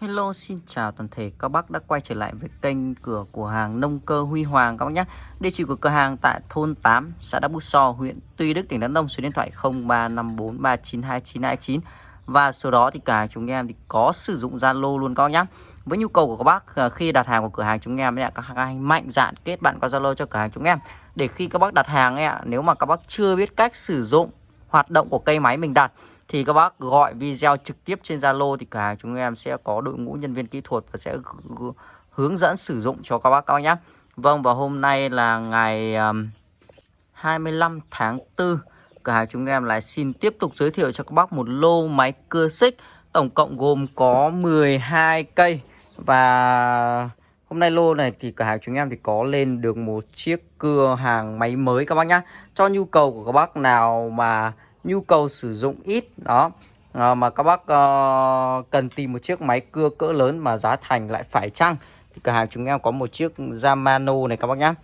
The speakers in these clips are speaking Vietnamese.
Hello xin chào toàn thể các bác đã quay trở lại với kênh cửa của hàng nông cơ Huy Hoàng các bác nhé. Địa chỉ của cửa hàng tại thôn 8 xã Đắk Bút So huyện Tuy Đức tỉnh Đắk Nông số điện thoại 0354392929 và số đó thì cả chúng em thì có sử dụng Zalo luôn các bác nhé. Với nhu cầu của các bác à, khi đặt hàng của cửa hàng chúng em ấy, các anh mạnh dạn kết bạn qua Zalo cho cửa hàng chúng em. Để khi các bác đặt hàng ấy, nếu mà các bác chưa biết cách sử dụng hoạt động của cây máy mình đặt, thì các bác gọi video trực tiếp trên Zalo thì cả chúng em sẽ có đội ngũ nhân viên kỹ thuật và sẽ hướng dẫn sử dụng cho các bác các bác nhé. Vâng và hôm nay là ngày 25 tháng 4 cửa hàng chúng em lại xin tiếp tục giới thiệu cho các bác một lô máy cưa xích, tổng cộng gồm có 12 cây và hôm nay lô này thì cửa hàng chúng em thì có lên được một chiếc cưa hàng máy mới các bác nhá. Cho nhu cầu của các bác nào mà nhu cầu sử dụng ít đó à, mà các bác uh, cần tìm một chiếc máy cưa cỡ lớn mà giá thành lại phải chăng thì cửa hàng chúng em có một chiếc Yamano này các bác nhá.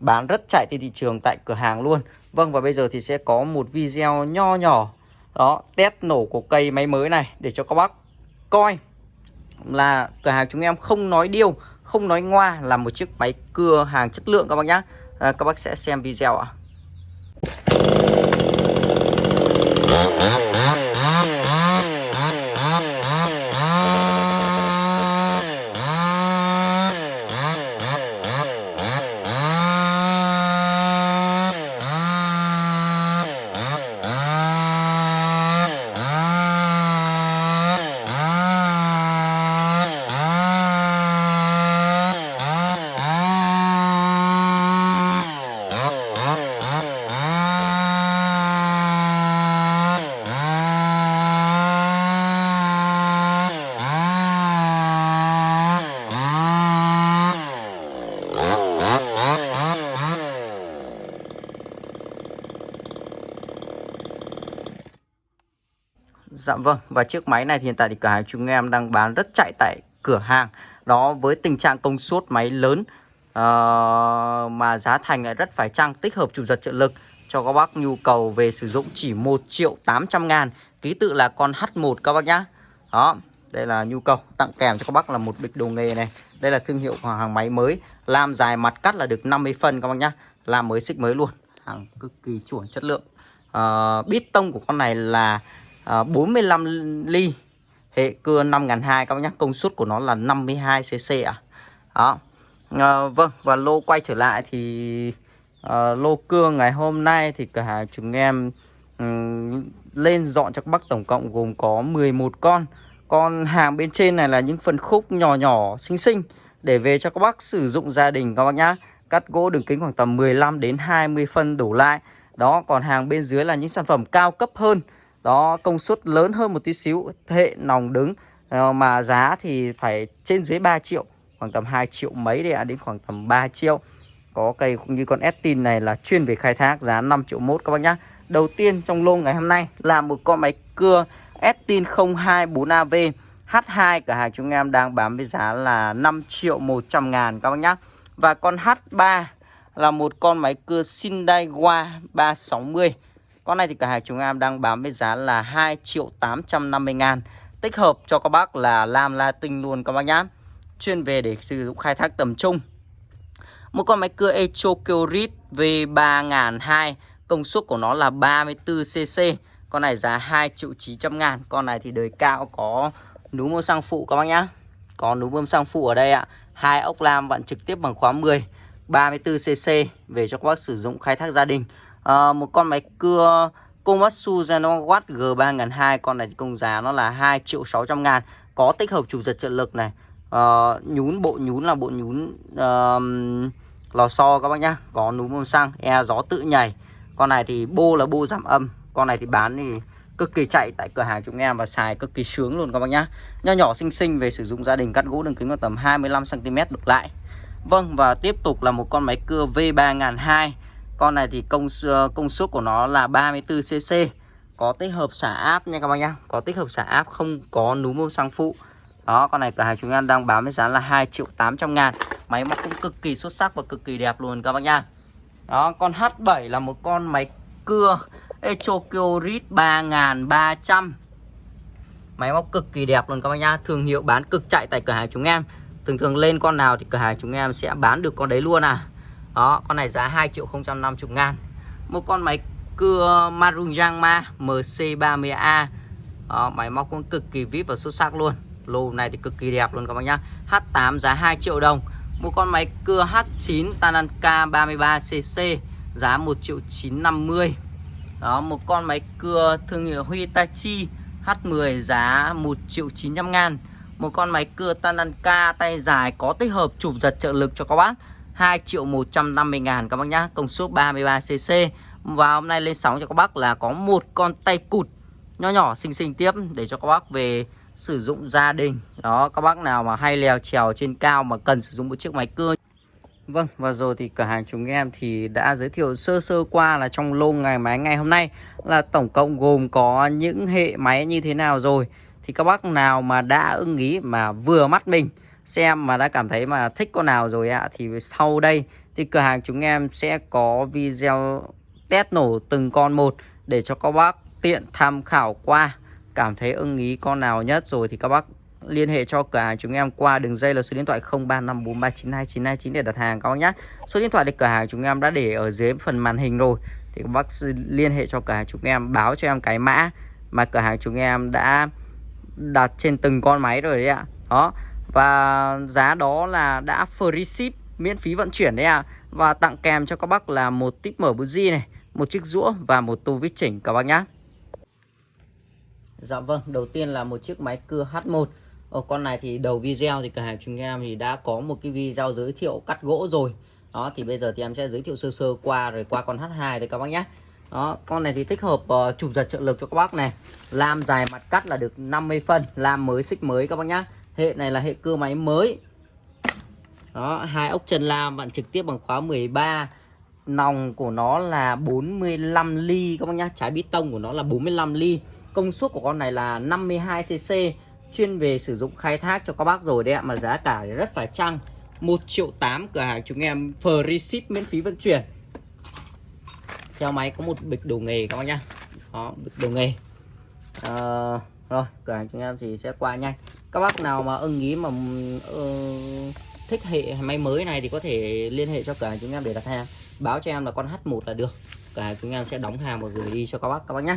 Bán rất chạy trên thị trường tại cửa hàng luôn. Vâng và bây giờ thì sẽ có một video nho nhỏ đó test nổ của cây máy mới này để cho các bác coi. Là cửa hàng chúng em không nói điêu không nói ngoa là một chiếc máy cưa hàng chất lượng các bác nhá. À, các bác sẽ xem video ạ. Dạ vâng và chiếc máy này thì hiện tại thì cửa hàng chúng em đang bán rất chạy tại cửa hàng. Đó với tình trạng công suất máy lớn uh, mà giá thành lại rất phải chăng tích hợp chủ giật trợ lực cho các bác nhu cầu về sử dụng chỉ 1 triệu 800 ngàn. Ký tự là con H1 các bác nhá. Đó đây là nhu cầu tặng kèm cho các bác là một bịch đồ nghề này. Đây là thương hiệu hàng máy mới. Làm dài mặt cắt là được 50 phân các bác nhá. Làm mới xích mới luôn. Hàng cực kỳ chuẩn chất lượng. Uh, bít tông của con này là à, 45 ly. Hệ cưa 5002 các bác nhé công suất của nó là 52 cc à đó. À, vâng và lô quay trở lại thì à, lô cưa ngày hôm nay thì cửa hàng chúng em um, lên dọn cho các bác tổng cộng gồm có 11 con. Con hàng bên trên này là những phần khúc nhỏ nhỏ xinh xinh để về cho các bác sử dụng gia đình các bác nhá. Cắt gỗ đường kính khoảng tầm 15 đến 20 phân đổ lại. Đó còn hàng bên dưới là những sản phẩm cao cấp hơn đó công suất lớn hơn một tí xíu hệ nòng đứng. Ờ, mà giá thì phải trên dưới 3 triệu khoảng tầm 2 triệu mấy đấy ạ à, đến khoảng tầm 3 triệu. Có cây cũng như con Estin này là chuyên về khai thác giá 5 triệu mốt các bác nhá. Đầu tiên trong lô ngày hôm nay là một con máy cưa Estin 024AV H2 cả hàng chúng em đang bán với giá là 5 triệu 100 ngàn các bác nhá. Và con H3 là một con máy cưa Sindaiwa 360 con này thì cả hai chúng em đang bán với giá là 2 triệu 850 ngàn. Tích hợp cho các bác là lam latin luôn các bác nhá. Chuyên về để sử dụng khai thác tầm trung. Một con máy cưa Echo Kyorit V3002 Công suất của nó là 34cc Con này giá 2 triệu 900 ngàn. Con này thì đời cao có núm bơm xăng phụ các bác nhá. Có núm bơm xăng phụ ở đây ạ. Hai ốc lam vặn trực tiếp bằng khóa 10 34cc về cho các bác sử dụng khai thác gia đình à, một con máy cưa Komatsu Genowatt G3002 con này công giá nó là 2 triệu 600 ngàn có tích hợp chủ giật trợ lực này. À, nhún bộ nhún là bộ nhún uh, lò xo các bác nhá có núm bơm xăng e gió tự nhảy. Con này thì bô là bô giảm âm con này thì bán thì cực kỳ chạy tại cửa hàng chúng em và xài cực kỳ sướng luôn các bác nhá. Nho nhỏ xinh xinh về sử dụng gia đình cắt gỗ đường kính vào tầm 25 cm được lại. Vâng và tiếp tục là một con máy cưa V3002 con này thì công ờ, công suất của nó là 34cc Có tích hợp xả áp nha các bác nhá. Có tích hợp xả áp không có núm bơm xăng phụ. Đó, con này cửa hàng chúng em đang bán với giá là 2 triệu 800 ngàn. Máy móc cũng cực kỳ xuất sắc và cực kỳ đẹp luôn các bác nhá. Đó, con H7 là một con máy cưa Echokyo Rit 3300 Máy móc cực kỳ đẹp luôn các bác nhá. Thương hiệu bán cực chạy tại cửa hàng chúng em. Thường thường lên con nào thì cửa hàng chúng em sẽ bán được con đấy luôn à. Đó con này giá 2 triệu 050 ngàn. Một con máy cưa Marunjang MC30A Đó, Máy móc cũng cực kỳ vip và xuất sắc luôn. Lô này thì cực kỳ đẹp luôn các bác nhá. H8 giá 2 triệu đồng. Một con máy cưa H9 Tananka 33cc Giá 1 triệu 950 Đó một con máy cưa thương hiệu Hitachi H10 giá 1 triệu 900 ngàn. Một con máy cưa Tananka tay dài có tích hợp chụp giật trợ lực cho các bác. 2 triệu 150 ngàn các bác nhá. Công suất 33cc Và hôm nay lên sóng cho các bác là có một con tay cụt Nhỏ nhỏ xinh xinh tiếp Để cho các bác về sử dụng gia đình. Đó các bác nào mà hay leo trèo trên cao Mà cần sử dụng một chiếc máy cưa. Vâng, và rồi thì cửa hàng chúng em thì đã giới thiệu sơ sơ qua là trong lô ngày máy ngày hôm nay là tổng cộng gồm có những hệ máy như thế nào rồi. Thì các bác nào mà đã ưng ý mà vừa mắt mình xem mà đã cảm thấy mà thích con nào rồi ạ thì sau đây thì cửa hàng chúng em sẽ có video test nổ từng con một để cho các bác tiện tham khảo qua cảm thấy ưng ý con nào nhất rồi thì các bác liên hệ cho cửa hàng chúng em qua đường dây là số điện thoại 0354392929 để đặt hàng các bác nhé. Số điện thoại để cửa hàng chúng em đã để ở dưới phần màn hình rồi. Thì các bác liên hệ cho cửa hàng chúng em, báo cho em cái mã mà cửa hàng chúng em đã đặt trên từng con máy rồi đấy ạ. Đó. Và giá đó là đã free ship miễn phí vận chuyển đấy ạ. Và tặng kèm cho các bác là một tip mở buji này, một chiếc rũa và một tô vít chỉnh các bác nhá. Dạ vâng, đầu tiên là một chiếc máy cưa H1 Ở ờ, con này thì đầu video thì cửa hàng chúng em thì đã có một cái video giới thiệu cắt gỗ rồi. Đó thì bây giờ thì em sẽ giới thiệu sơ sơ qua rồi qua con H2 đấy các bác nhé đó con này thì tích hợp ờ, uh, chụp giật trợ lực cho các bác này. Lam dài mặt cắt là được 50 phân lam mới xích mới các bác nhá hệ này là hệ cơ máy mới. Đó hai ốc chân lam bạn trực tiếp bằng khóa 13 nòng của nó là 45 ly các bác nhá. Trái bít tông của nó là 45 ly. Công suất của con này là 52 cc chuyên về sử dụng khai thác cho các bác rồi đấy ạ mà giá cả rất phải chăng. 1 triệu 8 cửa hàng chúng em free ship miễn phí vận chuyển. Theo máy có một bịch đồ nghề các bác nhá. Đó bịch đồ nghề. À, rồi cửa hàng chúng em thì sẽ qua nhanh các bác nào mà ưng ý mà uh, thích hệ máy mới này thì có thể liên hệ cho cửa hàng chúng em để đặt hàng. Báo cho em là con H1 là được. Cửa hàng chúng em sẽ đóng hàng và gửi đi cho các bác các bác nhé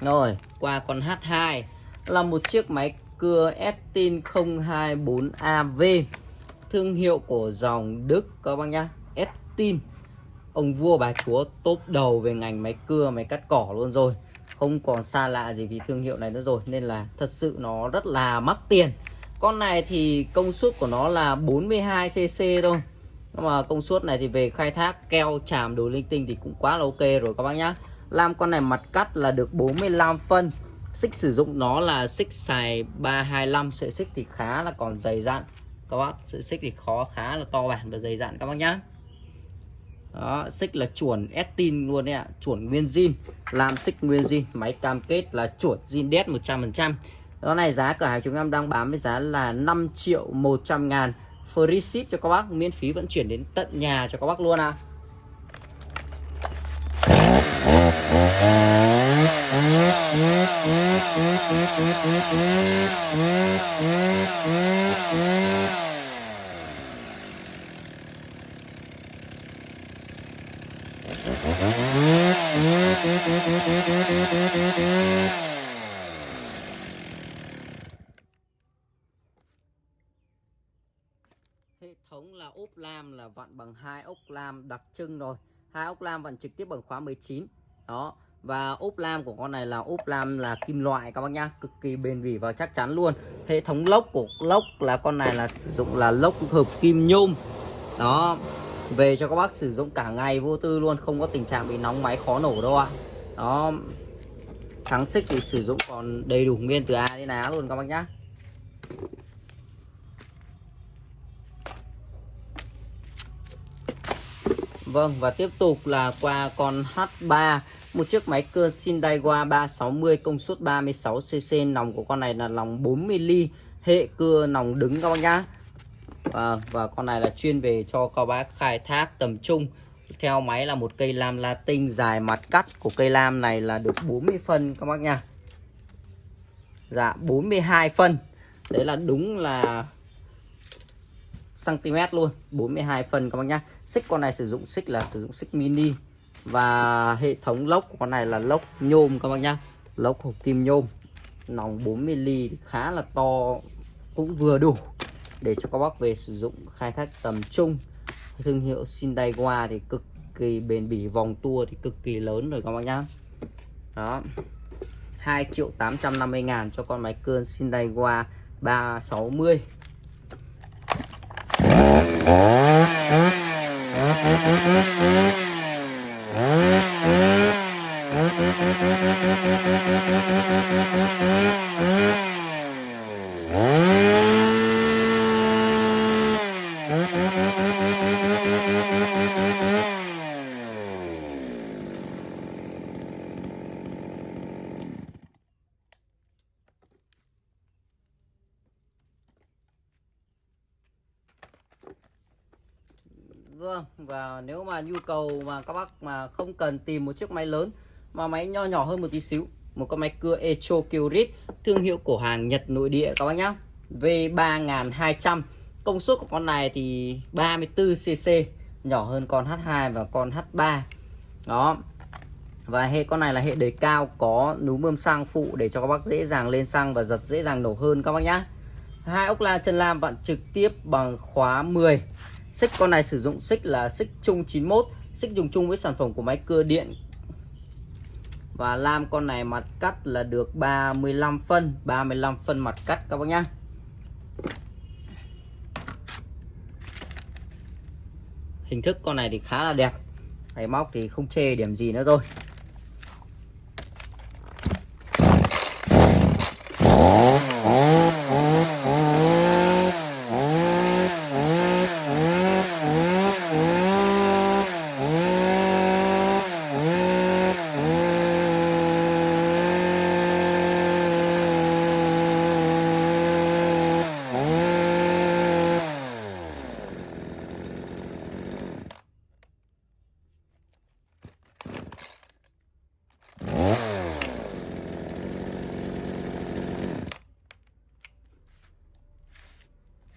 Rồi, qua con H2 là một chiếc máy cưa Estin 024AV Thương hiệu của dòng Đức các bác nhá. Estin Ông vua bà chúa top đầu về ngành máy cưa, máy cắt cỏ luôn rồi. Không còn xa lạ gì vì thương hiệu này nữa rồi Nên là thật sự nó rất là mắc tiền. Con này thì công suất của nó là 42cc thôi. Nhưng mà công suất này thì về khai thác keo chàm đồ linh tinh thì cũng quá là ok rồi các bác nhá. Làm con này mặt cắt là được 45 phân. Xích sử dụng nó là xích xài 325 Sợi xích thì khá là còn dày dặn Các bác Sợi xích thì khó khá là to bản và dày dặn các bác nhá đó, xích là chuẩn Estin luôn đấy ạ Chuẩn nguyên zin Làm xích nguyên zin Máy cam kết là chuẩn zin đét 100% Đó này giá cửa hàng chúng em đang bán với giá là 5 triệu 100 ngàn Free ship cho các bác Miễn phí vận chuyển đến tận nhà cho các bác luôn ạ à. Hệ thống là ốp lam là vặn bằng hai ốc lam đặc trưng rồi. Hai ốc lam vặn trực tiếp bằng khóa 19 đó. Và ốp lam của con này là ốp lam là kim loại các bác nhá. Cực kỳ bền bỉ và chắc chắn luôn. Hệ thống lốc của lốc là con này là sử dụng là lốc hợp kim nhôm. Đó. Về cho các bác sử dụng cả ngày vô tư luôn, không có tình trạng bị nóng máy khó nổ đâu ạ đó. Thắng xích thì sử dụng còn đầy đủ nguyên từ A đến Á luôn các bác nhá. Vâng và tiếp tục là qua con H3 một chiếc máy cưa Shindaiwa 360 công suất 36cc nòng của con này là nòng 40mm hệ cưa nòng đứng các bác nhá. Và, và con này là chuyên về cho các bác khai thác tầm trung theo máy là một cây lam latin dài mặt cắt. Của cây lam này là được 40 phân, các bác nha. Dạ 42 phân. Đấy là đúng là cm luôn. 42 phân, các bác nhá. Xích con này sử dụng xích là sử dụng xích mini. Và hệ thống lốc của con này là lốc nhôm, các bác nhá. Lốc hộp kim nhôm. Nòng 40 ly khá là to, cũng vừa đủ để cho các bác về sử dụng khai thác tầm trung thương hiệu Sindaiwa thì cực kỳ bền bỉ, vòng tua thì cực kỳ lớn rồi các bác nhá đó 2 triệu 850 ngàn cho con máy cơn Sindaiwa 360 Thank you và nếu mà nhu cầu mà các bác mà không cần tìm một chiếc máy lớn, mà máy nho nhỏ hơn một tí xíu, một con máy cưa Echo Kyrit, thương hiệu của hàng Nhật nội địa các bác nhá. V3200 công suất của con này thì 34cc nhỏ hơn con H2 và con H3 đó. Và hệ con này là hệ đề cao, có núm bơm xăng phụ để cho các bác dễ dàng lên xăng và giật dễ dàng nổ hơn các bác nhá. Hai ốc la chân lam vặn trực tiếp bằng khóa 10 xích con này sử dụng xích là xích chung 91 xích dùng chung với sản phẩm của máy cưa điện. Và lam con này mặt cắt là được 35 phân 35 phân mặt cắt các bác nhá. Hình thức con này thì khá là đẹp. Máy móc thì không chê điểm gì nữa rồi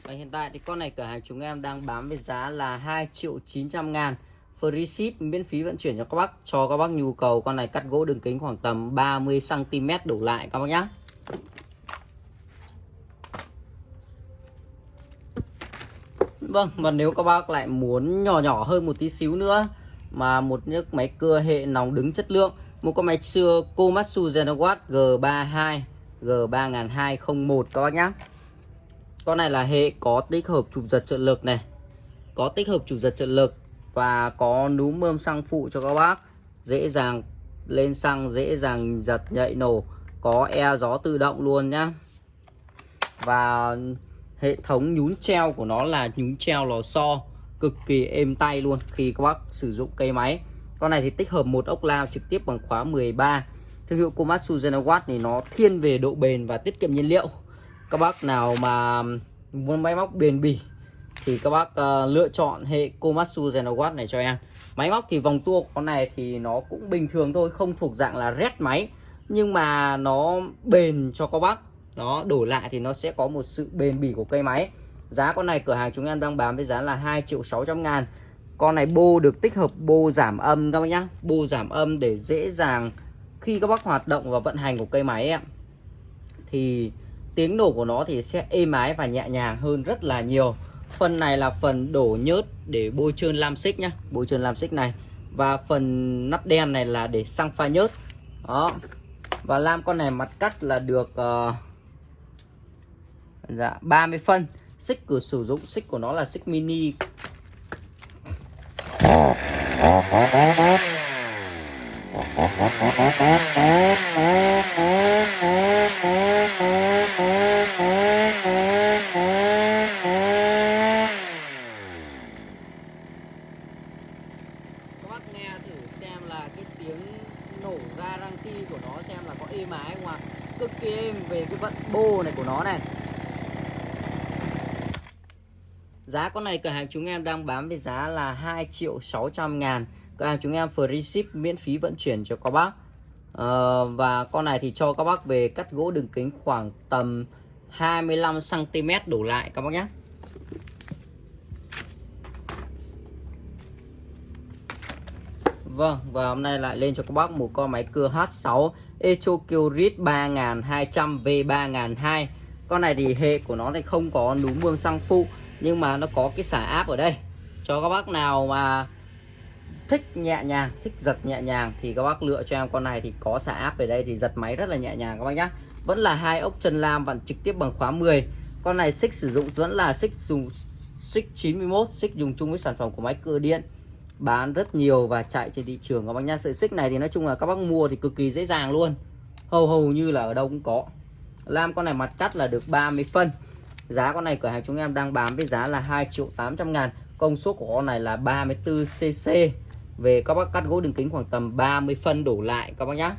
Và hiện tại thì con này cửa hàng chúng em đang bán với giá là 2 triệu 900 ngàn. Free ship, miễn phí vận chuyển cho các bác, Cho các bác nhu cầu. Con này cắt gỗ đường kính khoảng tầm 30cm đổ lại, các bác nhé Vâng và nếu các bác lại muốn nhỏ nhỏ hơn một tí xíu nữa, Mà một chiếc máy cưa hệ nòng đứng chất lượng, Một con máy xưa Komatsu Zenowatt G32 G3201 các bác nhé con này là hệ có tích hợp chụp giật trợ lực này. Có tích hợp chụp giật trợ lực Và có núm bơm xăng phụ cho các bác. Dễ dàng lên xăng, Dễ dàng giật nhạy nổ. Có e gió tự động luôn nhá. Và hệ thống nhún treo của nó là nhún treo lò xo, Cực kỳ êm tay luôn Khi các bác sử dụng cây máy. Con này thì tích hợp một ốc lao trực tiếp bằng khóa 13 Thương hiệu Komatsu Genowatt thì nó thiên về độ bền và tiết kiệm nhiên liệu các bác nào mà muốn máy móc bền bỉ thì các bác uh, lựa chọn hệ Komatsu Zenowatt này cho em. Máy móc thì vòng tua của con này thì nó cũng bình thường thôi không thuộc dạng là rét máy nhưng mà nó bền cho các bác. Nó đổi lại thì nó sẽ có một sự bền bỉ của cây máy. Giá con này cửa hàng chúng em đang bán với giá là 2 triệu 600 ngàn. Con này bô được tích hợp bô giảm âm các bác nhá. Bô giảm âm để dễ dàng khi các bác hoạt động và vận hành của cây máy em. Thì tiếng nổ của nó thì sẽ êm ái và nhẹ nhàng hơn rất là nhiều. Phần này là phần đổ nhớt để bôi trơn lam xích nhá bôi trơn lam xích này. Và phần nắp đen này là để xăng pha nhớt. Đó. Và lam con này mặt cắt là được uh, dạ 30 phân. Xích cửa sử dụng xích của nó là xích mini. nghe thử xem là cái tiếng nổ ra răng ti của nó xem là có êm à ái không ạ. À? cực kỳ êm về cái vận bô này của nó này. Giá con này cửa hàng chúng em đang bán với giá là 2 triệu 600 ngàn. Cửa hàng chúng em free ship miễn phí vận chuyển cho các bác. À, Và con này thì cho các bác về cắt gỗ đường kính khoảng tầm 25cm đổ lại các bác nhé. Vâng, và hôm nay lại lên cho các bác một con máy cưa H6 Echo Kyrit 3200 V3002 Con này thì hệ của nó thì không có núm mương xăng phụ Nhưng mà nó có cái xả áp ở đây. Cho các bác nào mà thích nhẹ nhàng, thích giật nhẹ nhàng Thì các bác lựa cho em con này thì có xả áp ở đây Thì giật máy rất là nhẹ nhàng các bác nhé Vẫn là hai ốc chân lam vặn trực tiếp bằng khóa 10 Con này xích sử dụng vẫn là xích dùng xích 91 Xích dùng chung với sản phẩm của máy cưa điện bán rất nhiều và chạy trên thị trường các bác nhá. Sợi xích này thì nói chung là các bác mua thì cực kỳ dễ dàng luôn. Hầu hầu như là ở đâu cũng có. Lam con này mặt cắt là được 30 phân. Giá con này cửa hàng chúng em đang bán với giá là 2 triệu 800 ngàn. Công suất của con này là 34 cc về các bác cắt gỗ đường kính khoảng tầm 30 phân đổ lại các bác nhá.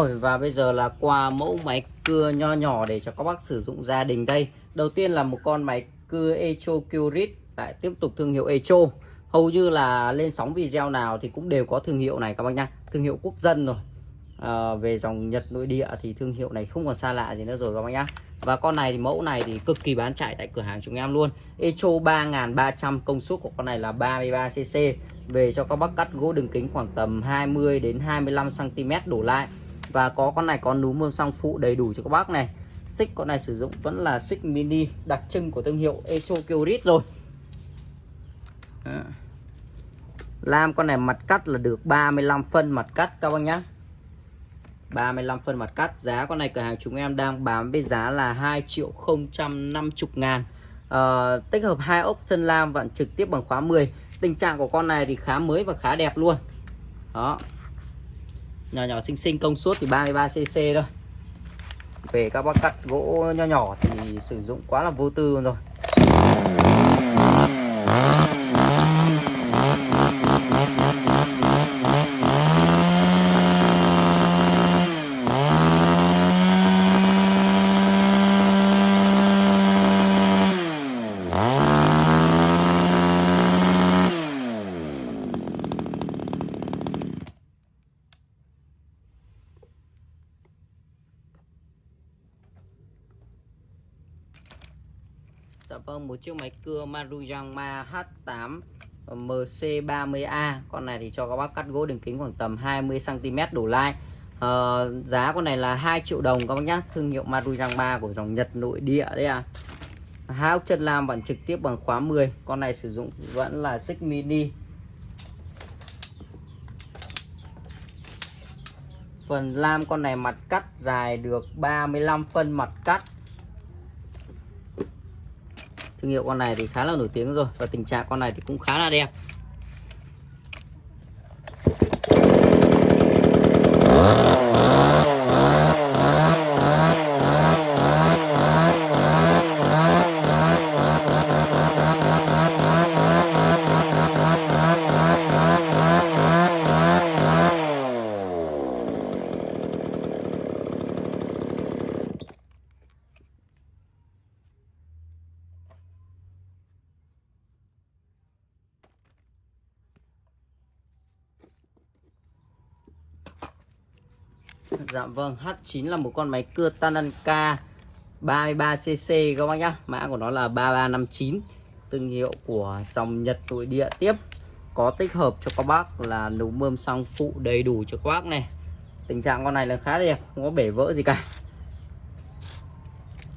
Rồi và bây giờ là qua mẫu máy cưa nho nhỏ để cho các bác sử dụng gia đình đây. Đầu tiên là một con máy cưa Echo Curit Lại tiếp tục thương hiệu Echo. Hầu như là lên sóng video nào thì cũng đều có thương hiệu này các bác nhá. Thương hiệu quốc dân rồi. À, Về dòng Nhật nội địa thì thương hiệu này không còn xa lạ gì nữa rồi các bác nhá. Và con này thì mẫu này thì cực kỳ bán chạy tại cửa hàng chúng em luôn. Echo 3300 công suất của con này là 33cc Về cho các bác cắt gỗ đường kính khoảng tầm 20 đến 25cm đổ lại và có con này có núm mương song phụ đầy đủ cho các bác này. Xích con này sử dụng vẫn là xích mini đặc trưng của thương hiệu Echo Kyrit rồi. Đó. Lam con này mặt cắt là được 35 phân mặt cắt các bác nhá. 35 phân mặt cắt. Giá con này cửa hàng chúng em đang bán với giá là 2 triệu 050 ngàn. À, Tích hợp hai ốc chân lam vặn trực tiếp bằng khóa 10 Tình trạng của con này thì khá mới và khá đẹp luôn. Đó nhỏ nhỏ xinh xinh, công suất thì 33cc thôi. Về các bác cắt gỗ nho nhỏ thì sử dụng quá là vô tư rồi Dạ vâng, một chiếc máy cưa Maruyama H8 ờ, MC30A Con này thì cho các bác cắt gỗ đường kính khoảng tầm 20cm đổ lại. À, Giá con này là 2 triệu đồng các bác nhá. Thương hiệu Maruyama của dòng Nhật nội địa đấy à Hai ốc chân lam vẫn trực tiếp bằng khóa 10 Con này sử dụng vẫn là xích mini. Phần lam con này mặt cắt dài được 35 phân mặt cắt thương hiệu con này thì khá là nổi tiếng rồi và tình trạng con này thì cũng khá là đẹp. Dạ vâng, H9 là một con máy cưa Tananka 33cc các bác nhá. Mã của nó là 3359, thương hiệu của dòng Nhật nội địa tiếp. Có tích hợp cho các bác là núm mơm xăng phụ đầy đủ cho các bác này. Tình trạng con này là khá đẹp, không có bể vỡ gì cả.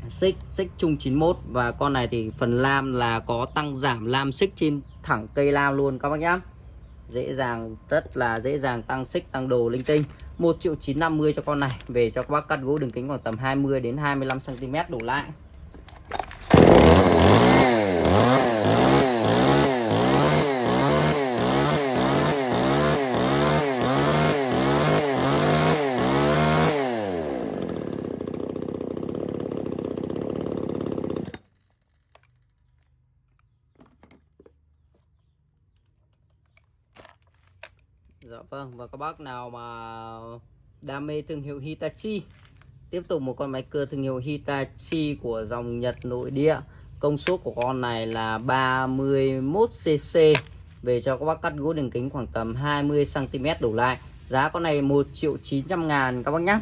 Xích, xích chung 91 và con này thì phần lam là có tăng giảm lam xích trên thẳng cây lam luôn các bác nhá. Dễ dàng, rất là dễ dàng tăng xích, tăng đồ linh tinh 1 triệu 950 cho con này. Về cho các bác cắt gỗ đường kính khoảng tầm 20 đến 25 cm đổ lại. Dạ vâng và các bác nào mà đam mê thương hiệu Hitachi Tiếp tục một con máy cưa thương hiệu Hitachi của dòng Nhật nội địa. Công suất của con này là 31cc Về cho các bác cắt gỗ đường kính khoảng tầm 20cm đổ lại. Giá con này 1 triệu 900 ngàn các bác nhé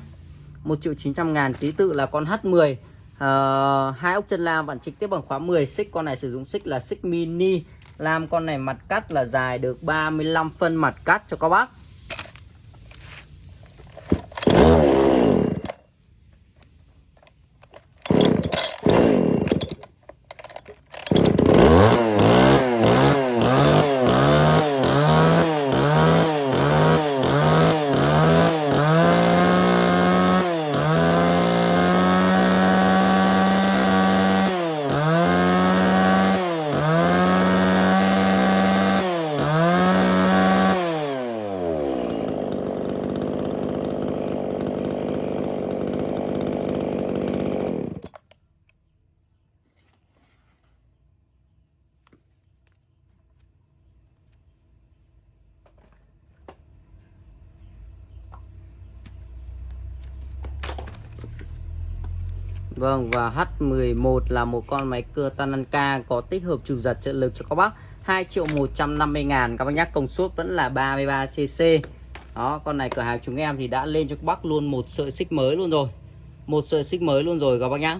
1 triệu 900 ngàn ký tự là con H10 uh, ờ, hai ốc chân lam bạn trực tiếp bằng khóa 10 xích con này sử dụng xích là xích mini làm con này mặt cắt là dài được 35 phân mặt cắt cho các bác. Vâng và H11 là một con máy cưa Tananka có tích hợp chủ giật trợ lực cho các bác. 2 triệu 150 ngàn. Các bác nhắc công suất vẫn là 33cc Đó, con này cửa hàng chúng em thì đã lên cho các bác luôn một sợi xích mới luôn rồi. Một sợi xích mới luôn rồi các bác nhá.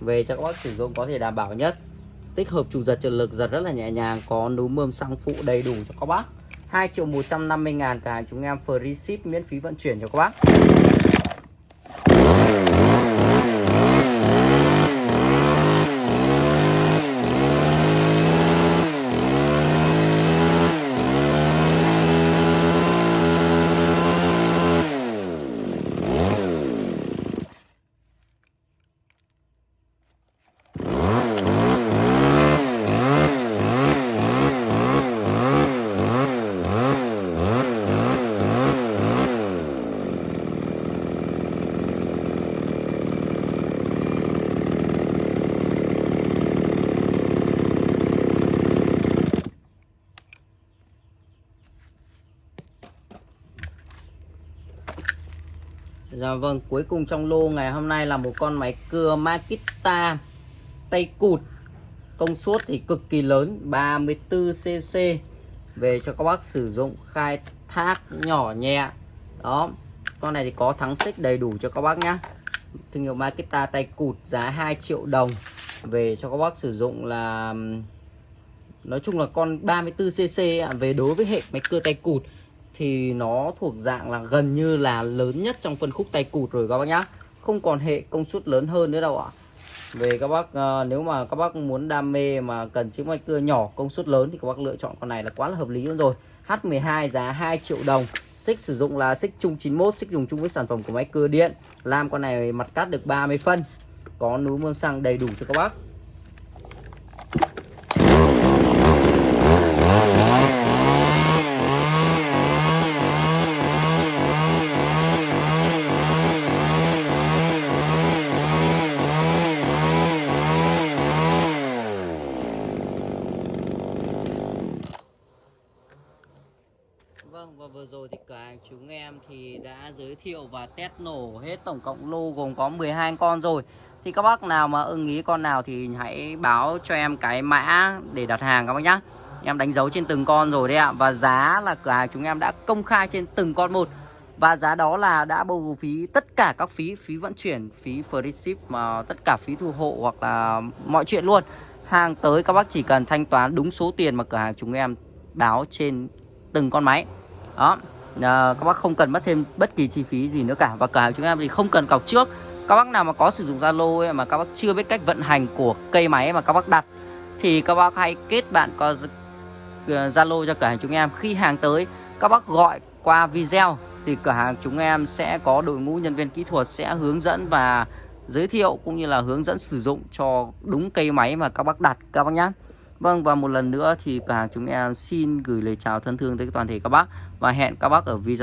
Về cho các bác sử dụng có thể đảm bảo nhất. Tích hợp chủ giật trợ lực giật rất là nhẹ nhàng, Có núm mơm xăng phụ đầy đủ cho các bác. 2 triệu 150 ngàn cả hàng chúng em free ship miễn phí vận chuyển cho các bác. Dạ vâng, cuối cùng trong lô ngày hôm nay là một con máy cưa Makita tay cụt. Công suất thì cực kỳ lớn 34cc Về cho các bác sử dụng khai thác nhỏ nhẹ. Đó Con này thì có thắng xích đầy đủ cho các bác nhá. Thương hiệu Makita tay cụt giá 2 triệu đồng. Về cho các bác sử dụng là Nói chung là con 34cc à, Về đối với hệ máy cưa tay cụt thì nó thuộc dạng là gần như là lớn nhất trong phân khúc tay cụt rồi các bác nhá. Không còn hệ công suất lớn hơn nữa đâu ạ. Về các bác uh, nếu mà các bác muốn đam mê mà cần chiếc máy cưa nhỏ công suất lớn thì các bác lựa chọn con này là quá là hợp lý luôn rồi. H12 giá 2 triệu đồng xích sử dụng là xích chung 91 xích dùng chung với sản phẩm của máy cưa điện. Làm con này mặt cắt được 30 phân có núm mâm xăng đầy đủ cho các bác Vâng và vừa rồi thì cửa hàng chúng em thì đã giới thiệu và test nổ hết tổng cộng lô gồm có 12 con rồi. Thì các bác nào mà ưng ý con nào thì hãy báo cho em cái mã để đặt hàng các bác nhá. Em đánh dấu trên từng con rồi đấy ạ. Và giá là cửa hàng chúng em đã công khai trên từng con một. Và giá đó là đã bao phí tất cả các phí Phí vận chuyển, phí free ship mà Tất cả phí thu hộ hoặc là mọi chuyện luôn. Hàng tới các bác chỉ cần thanh toán đúng số tiền mà cửa hàng chúng em báo trên từng con máy. Đó à, Các bác không cần mất thêm bất kỳ chi phí gì nữa cả. Và cửa hàng chúng em thì không cần cọc trước. Các bác nào mà có sử dụng Zalo mà các bác chưa biết cách vận hành của cây máy mà các bác đặt Thì các bác hãy kết bạn có ờ, Zalo cho cửa hàng chúng em. Khi hàng tới các bác gọi qua video thì cửa hàng chúng em sẽ có đội ngũ nhân viên kỹ thuật sẽ hướng dẫn và giới thiệu cũng như là hướng dẫn sử dụng cho đúng cây máy mà các bác đặt. Các bác nhé. Vâng và một lần nữa thì cửa hàng chúng em xin gửi lời chào thân thương tới toàn thể các bác và hẹn các bác ở video